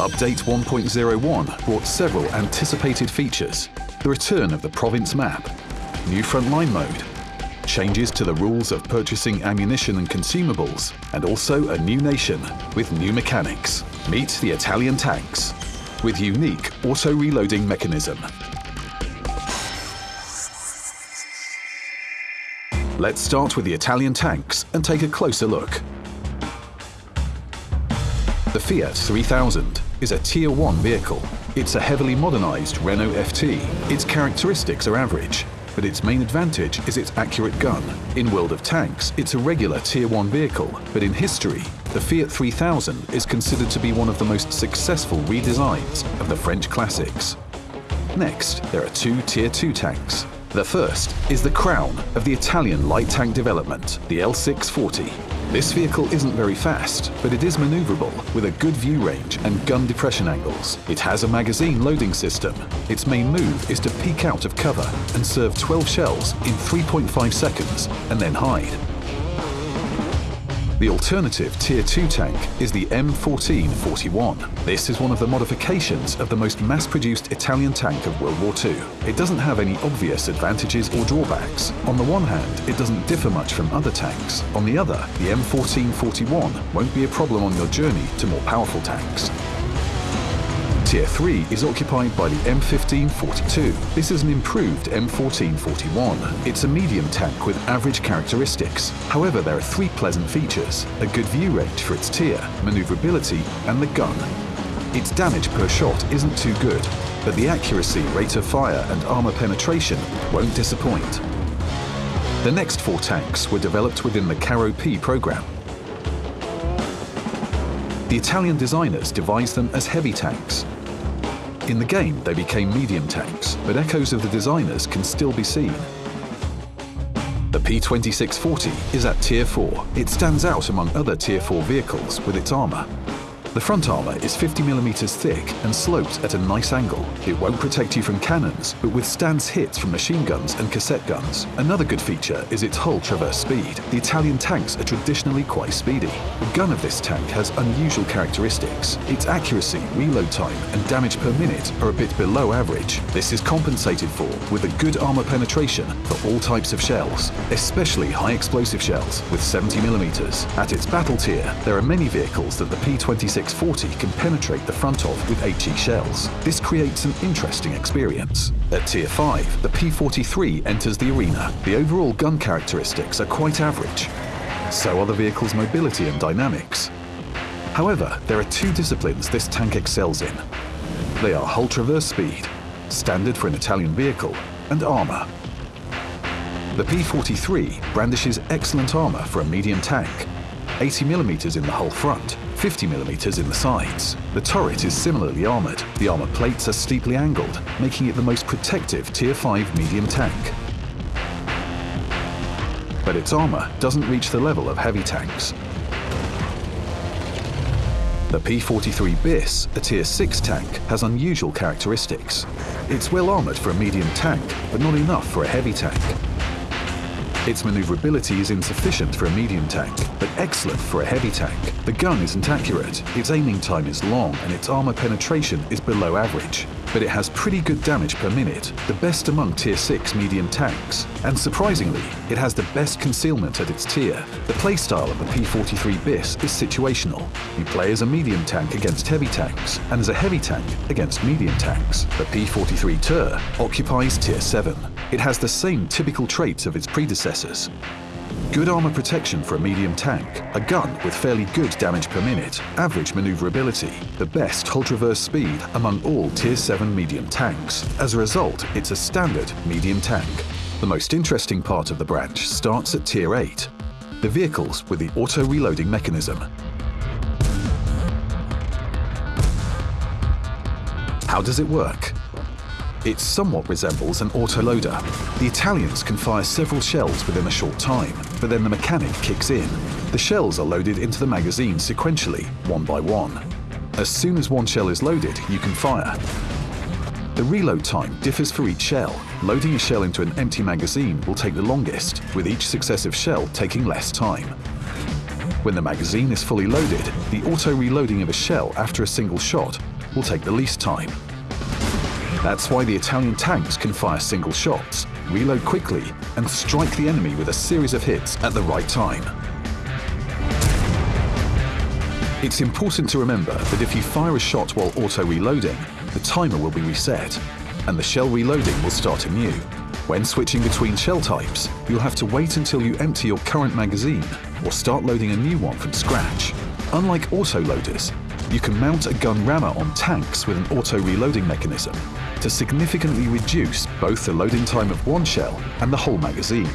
Update 1.01 brought several anticipated features. The return of the province map, new frontline mode, changes to the rules of purchasing ammunition and consumables, and also a new nation with new mechanics. Meet the Italian tanks with unique auto-reloading mechanism. Let's start with the Italian tanks and take a closer look. The Fiat 3000 is a Tier 1 vehicle. It's a heavily modernized Renault FT. Its characteristics are average, but its main advantage is its accurate gun. In World of Tanks, it's a regular Tier 1 vehicle, but in history, the Fiat 3000 is considered to be one of the most successful redesigns of the French classics. Next, there are two Tier 2 tanks. The first is the crown of the Italian light tank development, the L640. This vehicle isn't very fast, but it is maneuverable with a good view range and gun depression angles. It has a magazine loading system. Its main move is to peek out of cover and serve 12 shells in 3.5 seconds and then hide. The alternative Tier 2 tank is the M1441. This is one of the modifications of the most mass-produced Italian tank of World War II. It doesn't have any obvious advantages or drawbacks. On the one hand, it doesn't differ much from other tanks. On the other, the M1441 won't be a problem on your journey to more powerful tanks. Tier 3 is occupied by the M1542. This is an improved M1441. It's a medium tank with average characteristics. However, there are three pleasant features. A good view range for its tier, maneuverability and the gun. Its damage per shot isn't too good, but the accuracy, rate of fire and armor penetration won't disappoint. The next four tanks were developed within the Carro P program. The Italian designers devised them as heavy tanks, in the game, they became medium tanks, but echoes of the designers can still be seen. The P2640 is at Tier 4. It stands out among other Tier 4 vehicles with its armour. The front armour is 50mm thick and sloped at a nice angle. It won't protect you from cannons, but withstands hits from machine guns and cassette guns. Another good feature is its hull traverse speed. The Italian tanks are traditionally quite speedy. The gun of this tank has unusual characteristics. Its accuracy, reload time and damage per minute are a bit below average. This is compensated for with a good armour penetration for all types of shells, especially high explosive shells with 70mm. At its battle tier, there are many vehicles that the P-26 640 can penetrate the front of with HE shells. This creates an interesting experience. At Tier 5, the P43 enters the arena. The overall gun characteristics are quite average. So are the vehicle's mobility and dynamics. However, there are two disciplines this tank excels in. They are hull traverse speed, standard for an Italian vehicle, and armour. The P43 brandishes excellent armour for a medium tank, 80mm in the hull front, 50mm in the sides. The turret is similarly armoured. The armour plates are steeply angled, making it the most protective Tier 5 medium tank. But its armour doesn't reach the level of heavy tanks. The P-43 BIS, a Tier 6 tank, has unusual characteristics. It's well armoured for a medium tank, but not enough for a heavy tank. Its maneuverability is insufficient for a medium tank, but excellent for a heavy tank. The gun isn't accurate, its aiming time is long, and its armor penetration is below average. But it has pretty good damage per minute, the best among Tier 6 medium tanks. And surprisingly, it has the best concealment at its tier. The playstyle of the P-43 BIS is situational. You play as a medium tank against heavy tanks, and as a heavy tank against medium tanks. The P-43 ter occupies Tier 7. It has the same typical traits of its predecessors. Good armor protection for a medium tank, a gun with fairly good damage per minute, average maneuverability, the best hull traverse speed among all Tier 7 medium tanks. As a result, it's a standard medium tank. The most interesting part of the branch starts at Tier 8, the vehicles with the auto-reloading mechanism. How does it work? It somewhat resembles an autoloader. The Italians can fire several shells within a short time, but then the mechanic kicks in. The shells are loaded into the magazine sequentially, one by one. As soon as one shell is loaded, you can fire. The reload time differs for each shell. Loading a shell into an empty magazine will take the longest, with each successive shell taking less time. When the magazine is fully loaded, the auto-reloading of a shell after a single shot will take the least time. That's why the Italian tanks can fire single shots, reload quickly, and strike the enemy with a series of hits at the right time. It's important to remember that if you fire a shot while auto-reloading, the timer will be reset, and the shell reloading will start anew. When switching between shell types, you'll have to wait until you empty your current magazine or start loading a new one from scratch. Unlike auto-loaders, you can mount a gun rammer on tanks with an auto-reloading mechanism to significantly reduce both the loading time of one shell and the whole magazine.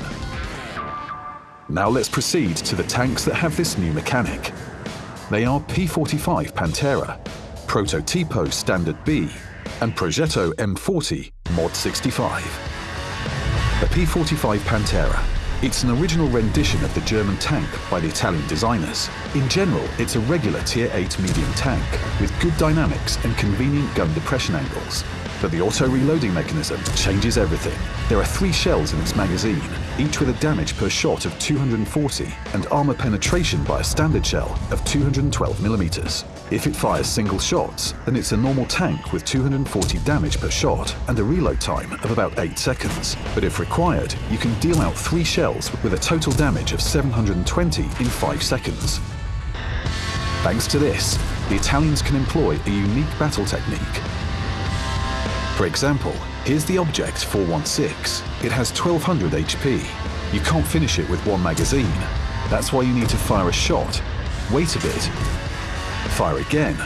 Now let's proceed to the tanks that have this new mechanic. They are P45 Pantera, Prototipo Standard B, and Progetto M40 Mod 65. The P45 Pantera it's an original rendition of the German tank by the Italian designers. In general, it's a regular Tier 8 medium tank with good dynamics and convenient gun depression angles. But the auto-reloading mechanism changes everything. There are three shells in its magazine, each with a damage per shot of 240 and armor penetration by a standard shell of 212mm. If it fires single shots, then it's a normal tank with 240 damage per shot and a reload time of about 8 seconds. But if required, you can deal out three shells with a total damage of 720 in 5 seconds. Thanks to this, the Italians can employ a unique battle technique for example, here's the Object 416. It has 1200 HP. You can't finish it with one magazine. That's why you need to fire a shot, wait a bit, fire again,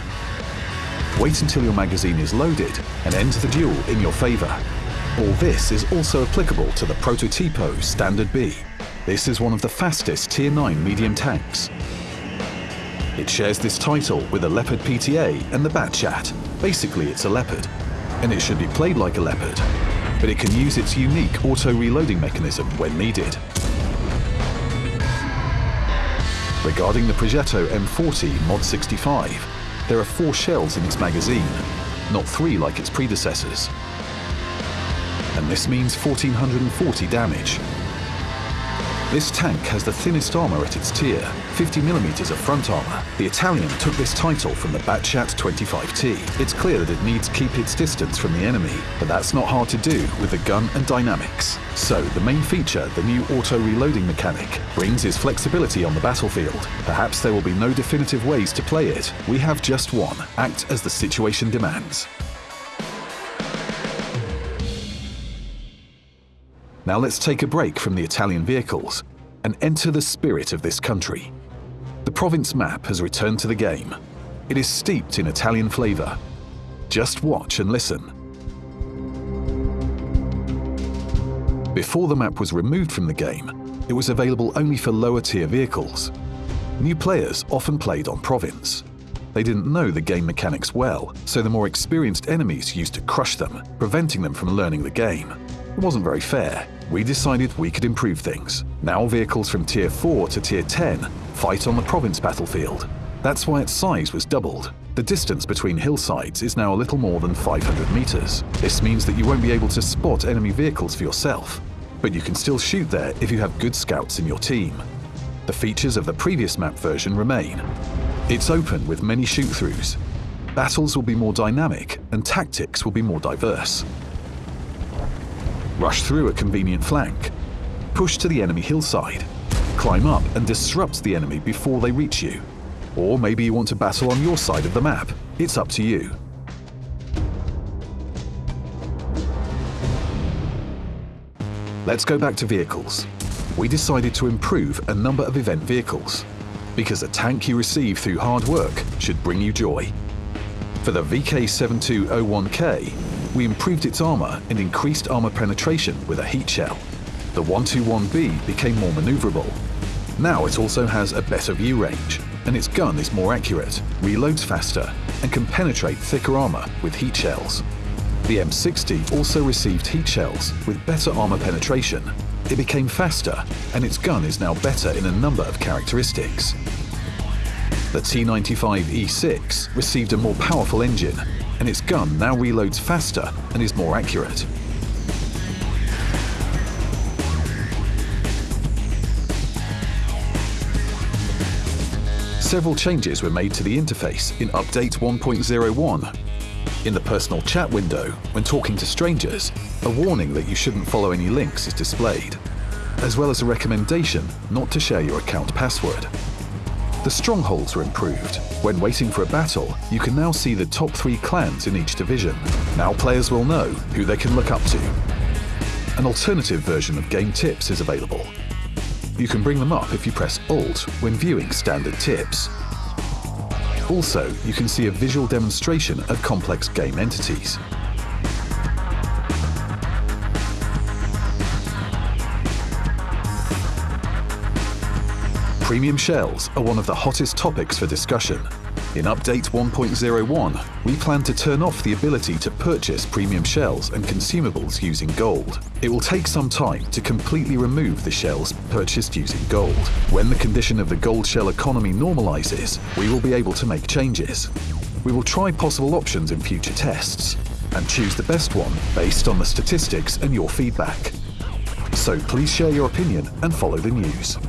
wait until your magazine is loaded and end the duel in your favour. All this is also applicable to the Prototipo Standard B. This is one of the fastest Tier 9 medium tanks. It shares this title with the Leopard PTA and the Batchat. Basically, it's a Leopard, and it should be played like a Leopard, but it can use its unique auto-reloading mechanism when needed. Regarding the Progetto M40 Mod 65, there are four shells in its magazine, not three like its predecessors. And this means 1440 damage, this tank has the thinnest armour at its tier, 50mm of front armour. The Italian took this title from the Batchat 25T. It's clear that it needs to keep its distance from the enemy, but that's not hard to do with the gun and dynamics. So the main feature, the new auto-reloading mechanic, brings is flexibility on the battlefield. Perhaps there will be no definitive ways to play it. We have just one, act as the situation demands. Now let's take a break from the Italian vehicles and enter the spirit of this country. The province map has returned to the game. It is steeped in Italian flavour. Just watch and listen. Before the map was removed from the game, it was available only for lower tier vehicles. New players often played on province. They didn't know the game mechanics well, so the more experienced enemies used to crush them, preventing them from learning the game. It wasn't very fair, we decided we could improve things. Now vehicles from Tier 4 to Tier 10 fight on the province battlefield. That's why its size was doubled. The distance between hillsides is now a little more than 500 meters. This means that you won't be able to spot enemy vehicles for yourself, but you can still shoot there if you have good scouts in your team. The features of the previous map version remain. It's open with many shoot-throughs. Battles will be more dynamic and tactics will be more diverse rush through a convenient flank, push to the enemy hillside, climb up and disrupt the enemy before they reach you. Or maybe you want to battle on your side of the map. It's up to you. Let's go back to vehicles. We decided to improve a number of event vehicles, because a tank you receive through hard work should bring you joy. For the VK7201K, we improved its armor and increased armor penetration with a heat shell. The 121B became more maneuverable. Now it also has a better view range, and its gun is more accurate, reloads faster, and can penetrate thicker armor with heat shells. The M60 also received heat shells with better armor penetration. It became faster, and its gun is now better in a number of characteristics. The T95E6 received a more powerful engine and its gun now reloads faster and is more accurate. Several changes were made to the interface in Update 1.01. In the personal chat window, when talking to strangers, a warning that you shouldn't follow any links is displayed, as well as a recommendation not to share your account password. The strongholds were improved. When waiting for a battle, you can now see the top three clans in each division. Now players will know who they can look up to. An alternative version of game tips is available. You can bring them up if you press Alt when viewing standard tips. Also, you can see a visual demonstration of complex game entities. Premium shells are one of the hottest topics for discussion. In Update 1.01, we plan to turn off the ability to purchase premium shells and consumables using gold. It will take some time to completely remove the shells purchased using gold. When the condition of the gold shell economy normalizes, we will be able to make changes. We will try possible options in future tests and choose the best one based on the statistics and your feedback. So please share your opinion and follow the news.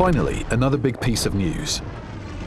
Finally, another big piece of news.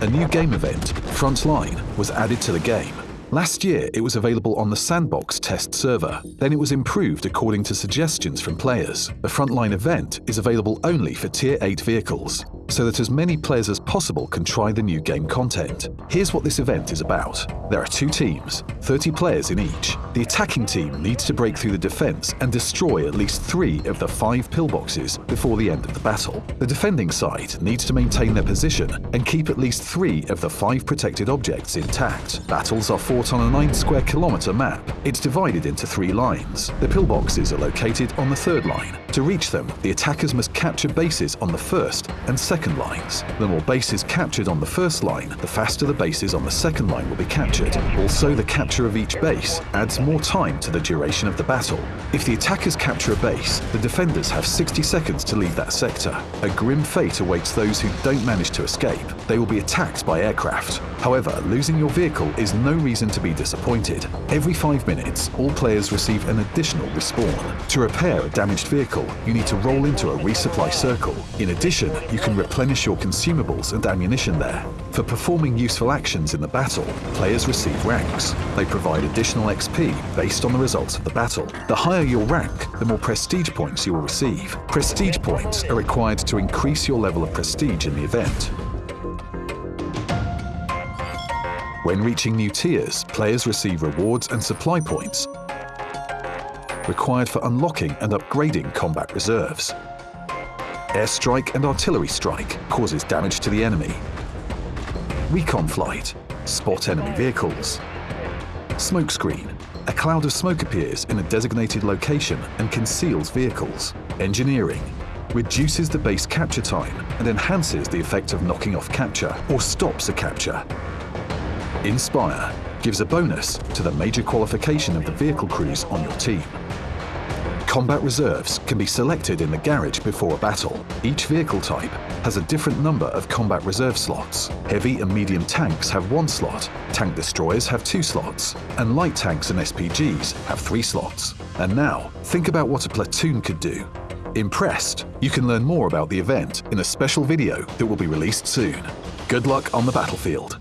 A new game event, Frontline, was added to the game. Last year, it was available on the Sandbox test server. Then it was improved according to suggestions from players. The Frontline event is available only for Tier 8 vehicles so that as many players as possible can try the new game content. Here's what this event is about. There are two teams, 30 players in each. The attacking team needs to break through the defense and destroy at least three of the five pillboxes before the end of the battle. The defending side needs to maintain their position and keep at least three of the five protected objects intact. Battles are fought on a 9 square kilometer map. It's divided into three lines. The pillboxes are located on the third line. To reach them, the attackers must capture bases on the first and second second lines. The more bases captured on the first line, the faster the bases on the second line will be captured. Also, the capture of each base adds more time to the duration of the battle. If the attackers capture a base, the defenders have 60 seconds to leave that sector. A grim fate awaits those who don't manage to escape. They will be attacked by aircraft. However, losing your vehicle is no reason to be disappointed. Every five minutes, all players receive an additional respawn. To repair a damaged vehicle, you need to roll into a resupply circle. In addition, you can replenish your consumables and ammunition there. For performing useful actions in the battle, players receive ranks. They provide additional XP based on the results of the battle. The higher your rank, the more prestige points you will receive. Prestige points are required to increase your level of prestige in the event. When reaching new tiers, players receive rewards and supply points required for unlocking and upgrading combat reserves. Airstrike and artillery strike causes damage to the enemy. Recon flight, spot enemy vehicles. Smokescreen, a cloud of smoke appears in a designated location and conceals vehicles. Engineering, reduces the base capture time and enhances the effect of knocking off capture or stops a capture. Inspire gives a bonus to the major qualification of the vehicle crews on your team. Combat reserves can be selected in the garage before a battle. Each vehicle type has a different number of combat reserve slots. Heavy and medium tanks have one slot, tank destroyers have two slots, and light tanks and SPGs have three slots. And now, think about what a platoon could do. Impressed? You can learn more about the event in a special video that will be released soon. Good luck on the battlefield.